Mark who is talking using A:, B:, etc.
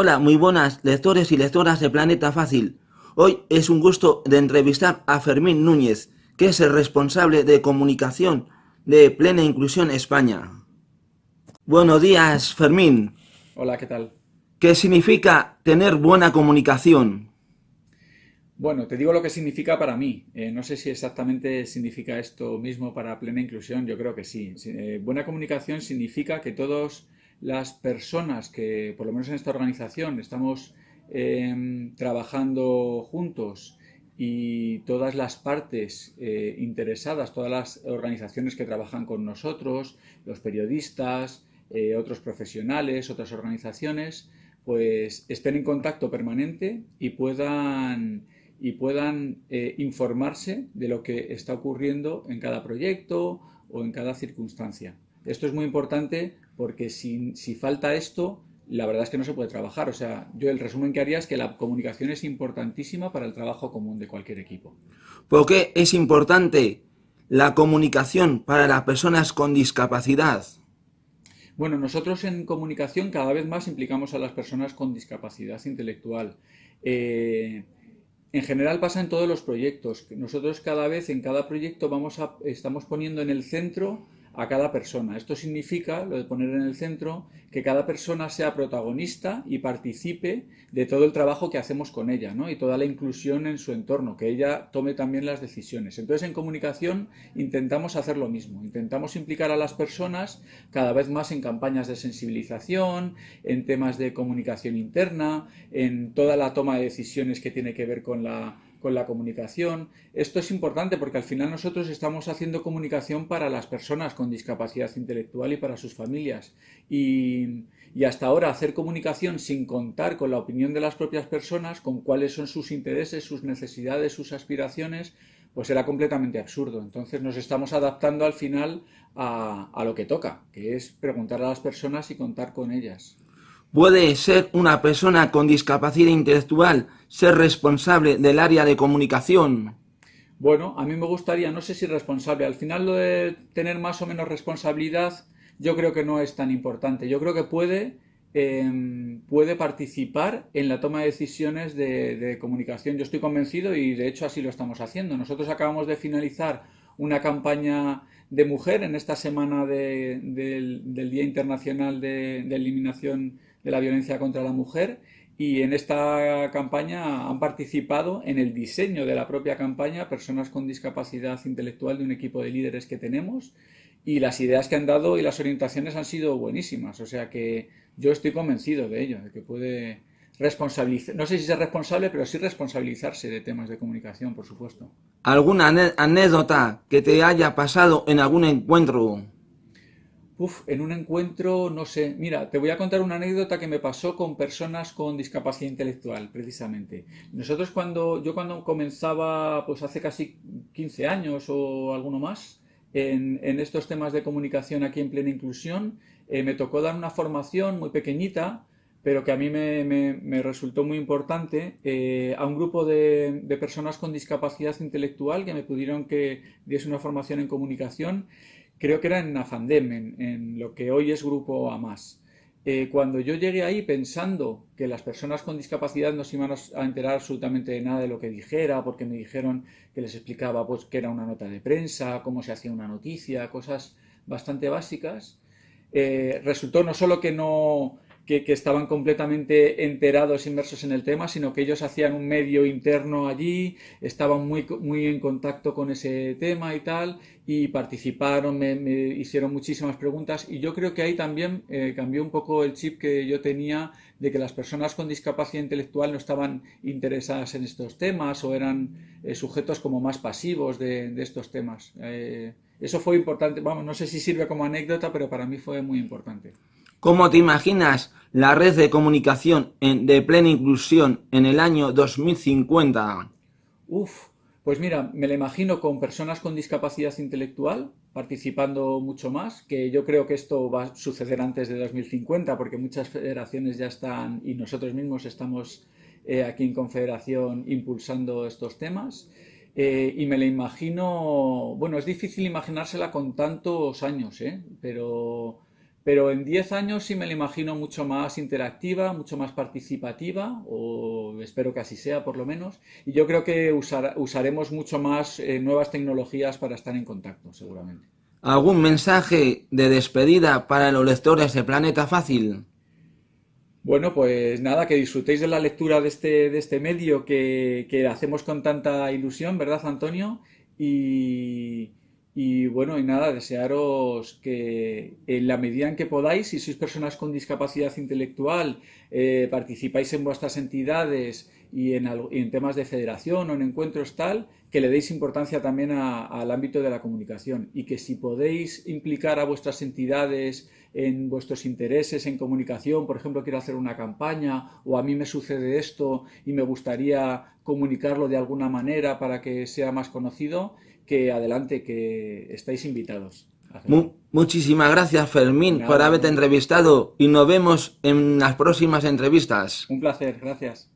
A: Hola, muy buenas lectores y lectoras de Planeta Fácil. Hoy es un gusto de entrevistar a Fermín Núñez, que es el responsable de comunicación de Plena Inclusión España. Buenos días, Fermín.
B: Hola, ¿qué tal?
A: ¿Qué significa tener buena comunicación?
B: Bueno, te digo lo que significa para mí. Eh, no sé si exactamente significa esto mismo para plena inclusión, yo creo que sí. Eh, buena comunicación significa que todas las personas que, por lo menos en esta organización, estamos em, trabajando juntos y todas las partes eh, interesadas, todas las organizaciones que trabajan con nosotros, los periodistas, otros profesionales, otras organizaciones, pues estén en contacto permanente y puedan y puedan eh, informarse de lo que está ocurriendo en cada proyecto o en cada circunstancia. Esto es muy importante porque si, falta esto, la verdad es que no se puede trabajar. O sea, yo el resumen que haría es que la comunicación es importantísima para el trabajo común de cualquier equipo.
A: ¿Por qué es importante la comunicación para las personas con discapacidad?
B: Bueno, nosotros en comunicación cada vez más implicamos a las personas con discapacidad intelectual. Eh, en general pasa en todos los proyectos. Nosotros cada vez en cada proyecto vamos a, estamos poniendo en el centro a cada persona. Esto significa, lo de poner en el centro, que cada persona sea protagonista y participe de todo el trabajo que hacemos con ella, ¿no? Y toda la inclusión en su entorno, que ella tome también las decisiones. Entonces, en comunicación intentamos hacer lo mismo. Intentamos implicar a las personas cada vez más en campañas de sensibilización, en temas de comunicación interna, en toda la toma de decisiones que tiene que ver con la con la comunicación. Esto es importante porque al final nosotros estamos haciendo comunicación para las personas con discapacidad intelectual y para sus familias. Y, hasta ahora hacer comunicación sin contar con la opinión de las propias personas, con cuáles son sus intereses, sus necesidades, sus aspiraciones, pues era completamente absurdo. Entonces nos estamos adaptando al final a, lo que toca, que es preguntar a las personas y contar con ellas.
A: ¿Puede ser una persona con discapacidad intelectual ser responsable del área de comunicación?
B: Bueno, a mí me gustaría, no sé si responsable, al final lo de tener más o menos responsabilidad yo creo que no es tan importante. Yo creo que puede, em, puede participar en la toma de decisiones de, comunicación. Yo estoy convencido y de hecho así lo estamos haciendo. Nosotros acabamos de finalizar una campaña de mujer en esta semana del, Día Internacional de Eliminación de la violencia contra la mujer y en esta campaña han participado en el diseño de la propia campaña personas con discapacidad intelectual de un equipo de líderes que tenemos y las ideas que han dado y las orientaciones han sido buenísimas. O sea que yo estoy convencido de ello, de que puede responsabilizar, no sé si ser responsable, pero sí responsabilizarse de temas de comunicación, por supuesto.
A: ¿Alguna anécdota que te haya pasado en algún encuentro
B: En un encuentro, no sé. Mira, te voy a contar una anécdota que me pasó con personas con discapacidad intelectual, precisamente. Nosotros cuando, yo cuando comenzaba, pues hace casi 15 años o alguno más, en, estos temas de comunicación aquí en plena inclusión, eh, me tocó dar una formación muy pequeñita, pero que a mí me, resultó muy importante, eh, a un grupo de, personas con discapacidad intelectual que me pudieron que diese una formación en comunicación creo que era en Afandem, en, lo que hoy es Grupo AMAS. Eh, cuando yo llegué ahí pensando que las personas con discapacidad no se iban a enterar absolutamente de nada de lo que dijera, porque me dijeron que les explicaba pues, que era una nota de prensa, cómo se hacía una noticia, cosas bastante básicas, eh, resultó no solo que no, que, estaban completamente enterados, inmersos en el tema, sino que ellos hacían un medio interno allí, estaban muy, muy en contacto con ese tema y tal, y participaron, me, hicieron muchísimas preguntas, y yo creo que ahí también eh, cambió un poco el chip que yo tenía de que las personas con discapacidad intelectual no estaban interesadas en estos temas o eran eh, sujetos como más pasivos de, estos temas. Eh, eso fue importante, vamos, no sé si sirve como anécdota, pero para mí fue muy importante.
A: ¿Cómo te imaginas la red de comunicación de plena inclusión en el año 2050?
B: Uf, pues mira, me la imagino con personas con discapacidad intelectual participando mucho más, que yo creo que esto va a suceder antes de 2050 porque muchas federaciones ya están y nosotros mismos estamos eh, aquí en Confederación impulsando estos temas. Eh, y me la imagino, bueno, es difícil imaginársela con tantos años, ¿eh? pero pero en 10 años sí me la imagino mucho más interactiva, mucho más participativa, o espero que así sea por lo menos, y yo creo que usaremos mucho más eh, nuevas tecnologías para estar en contacto, seguramente.
A: ¿Algún mensaje de despedida para los lectores de Planeta Fácil?
B: Bueno, pues nada, que disfrutéis de la lectura de este, de este medio que, que hacemos con tanta ilusión, ¿verdad, Antonio? Y, y bueno, y nada, desearos que en la medida en que podáis, si sois personas con discapacidad intelectual, eh, participáis en vuestras entidades y en, en, temas de federación o en encuentros tal, que le deis importancia también al ámbito de la comunicación y que si podéis implicar a vuestras entidades en vuestros intereses en comunicación, por ejemplo, quiero hacer una campaña o a mí me sucede esto y me gustaría comunicarlo de alguna manera para que sea más conocido, que adelante, que estáis invitados.
A: muchísimas gracias, Fermín, por haberte entrevistado y nos vemos en las próximas entrevistas.
B: Un placer, gracias.